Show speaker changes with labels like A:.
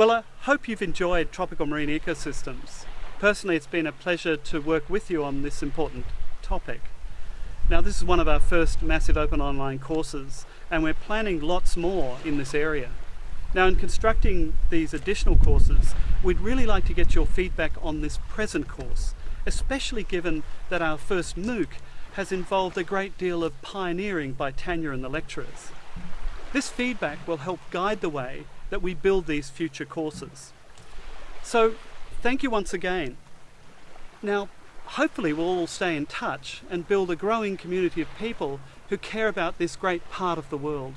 A: Well, I hope you've enjoyed tropical marine ecosystems. Personally, it's been a pleasure to work with you on this important topic. Now, this is one of our first massive open online courses, and we're planning lots more in this area. Now, in constructing these additional courses, we'd really like to get your feedback on this present course, especially given that our first MOOC has involved a great deal of pioneering by Tanya and the lecturers. This feedback will help guide the way that we build these future courses. So thank you once again. Now, hopefully we'll all stay in touch and build a growing community of people who care about this great part of the world.